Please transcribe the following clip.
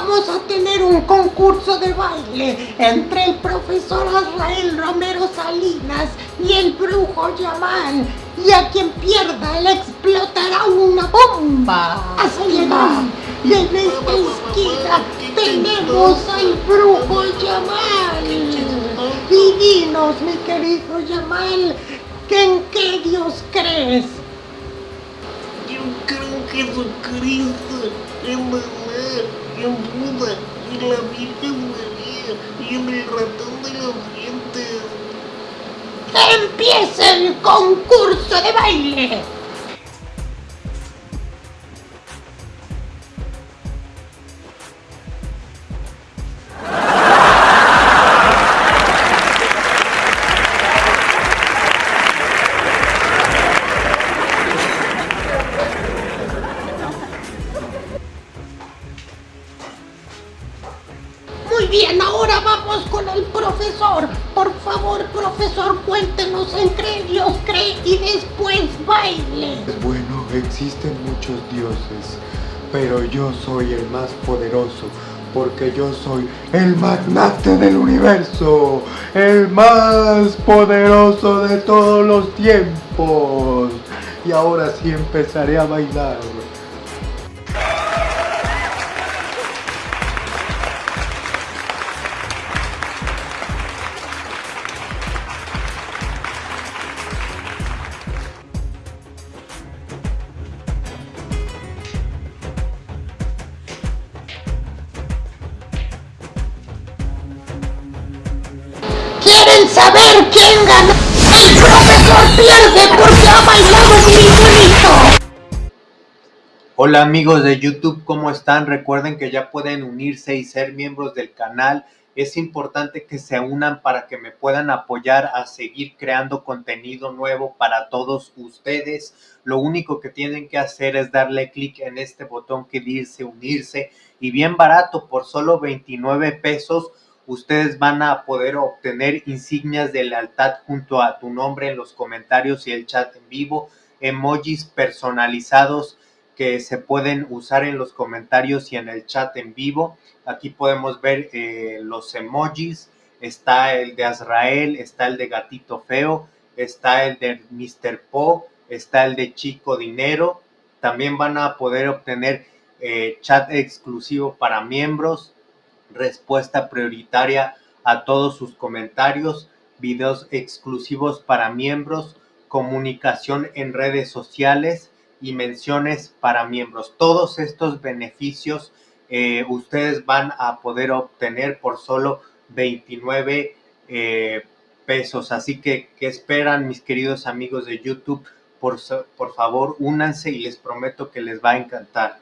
vamos a tener un concurso de baile entre el profesor Azrael Romero Salinas y el brujo Yamal. Y a quien pierda le explotará una bomba. Así. Y en esta esquina tenemos al brujo Yamal. Y dinos, mi querido Yamal, ¿que ¿en qué Dios crees? Yo creo en Jesucristo, en mamá, en Buda, en la Virgen María y el ratón de los dientes. ¡Empieza el concurso de baile! Muy bien, ahora vamos con el profesor. Por favor, profesor, cuéntenos en qué Dios cree y después baile. Bueno, existen muchos dioses, pero yo soy el más poderoso, porque yo soy el magnate del universo, el más poderoso de todos los tiempos. Y ahora sí empezaré a bailar. Saber quién ganó? El profesor pierde porque ha bailado bonito. Hola amigos de YouTube, ¿cómo están? Recuerden que ya pueden unirse y ser miembros del canal. Es importante que se unan para que me puedan apoyar a seguir creando contenido nuevo para todos ustedes. Lo único que tienen que hacer es darle clic en este botón que dice unirse y bien barato, por solo 29 pesos, ustedes van a poder obtener insignias de lealtad junto a tu nombre en los comentarios y el chat en vivo, emojis personalizados que se pueden usar en los comentarios y en el chat en vivo. Aquí podemos ver eh, los emojis. Está el de Azrael, está el de Gatito Feo, está el de Mr. Po, está el de Chico Dinero. También van a poder obtener eh, chat exclusivo para miembros, respuesta prioritaria a todos sus comentarios, videos exclusivos para miembros, comunicación en redes sociales y menciones para miembros. Todos estos beneficios eh, ustedes van a poder obtener por solo 29 eh, pesos. Así que, ¿qué esperan mis queridos amigos de YouTube? Por, por favor, únanse y les prometo que les va a encantar.